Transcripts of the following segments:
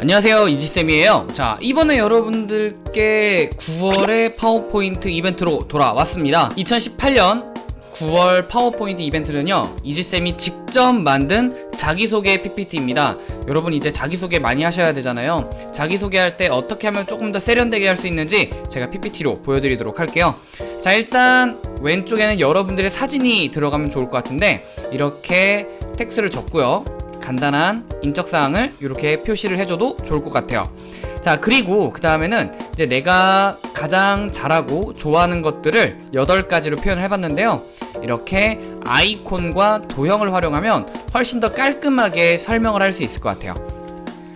안녕하세요 이지쌤이에요. 자 이번에 여러분들께 9월의 파워포인트 이벤트로 돌아왔습니다. 2018년 9월 파워포인트 이벤트는요 이지쌤이 직접 만든 자기소개 PPT입니다. 여러분 이제 자기소개 많이 하셔야 되잖아요. 자기소개할 때 어떻게 하면 조금 더 세련되게 할 수 있는지 제가 PPT로 보여드리도록 할게요. 자 일단 왼쪽에는 여러분들의 사진이 들어가면 좋을 것 같은데 이렇게 텍스트를 적고요 간단한 인적사항을 이렇게 표시를 해줘도 좋을 것 같아요. 자 그리고 그 다음에는 이제 내가 가장 잘하고 좋아하는 것들을 8가지로 표현을 해봤는데요. 이렇게 아이콘과 도형을 활용하면 훨씬 더 깔끔하게 설명을 할 수 있을 것 같아요.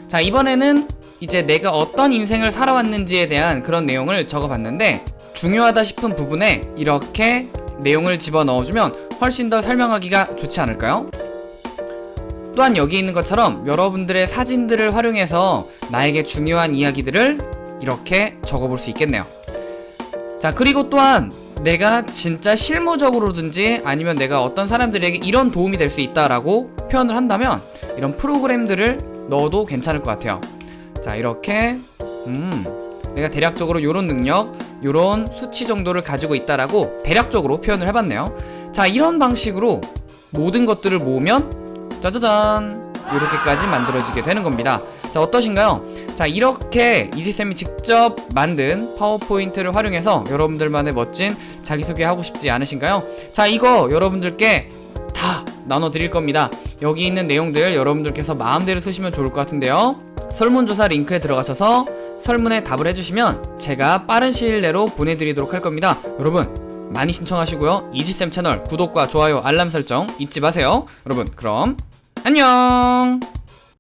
자 이번에는 이제 내가 어떤 인생을 살아왔는지에 대한 그런 내용을 적어봤는데 중요하다 싶은 부분에 이렇게 내용을 집어넣어주면 훨씬 더 설명하기가 좋지 않을까요? 또한 여기 있는 것처럼 여러분들의 사진들을 활용해서 나에게 중요한 이야기들을 이렇게 적어볼 수 있겠네요. 자 그리고 또한 내가 진짜 실무적으로든지 아니면 내가 어떤 사람들에게 이런 도움이 될 수 있다라고 표현을 한다면 이런 프로그램들을 넣어도 괜찮을 것 같아요. 자 이렇게 음 내가 대략적으로 이런 능력 이런 수치 정도를 가지고 있다라고 대략적으로 표현을 해봤네요. 자 이런 방식으로 모든 것들을 모으면 짜자잔. 이렇게까지 만들어지게 되는 겁니다. 자 어떠신가요? 자 이렇게 이지쌤이 직접 만든 파워포인트를 활용해서 여러분들만의 멋진 자기소개 하고 싶지 않으신가요? 자 이거 여러분들께 다 나눠 드릴 겁니다. 여기 있는 내용들 여러분들께서 마음대로 쓰시면 좋을 것 같은데요. 설문조사 링크에 들어가셔서 설문에 답을 해주시면 제가 빠른 시일 내로 보내드리도록 할 겁니다. 여러분 많이 신청하시고요. 이지쌤 채널 구독과 좋아요 알람 설정 잊지 마세요. 여러분 그럼 안녕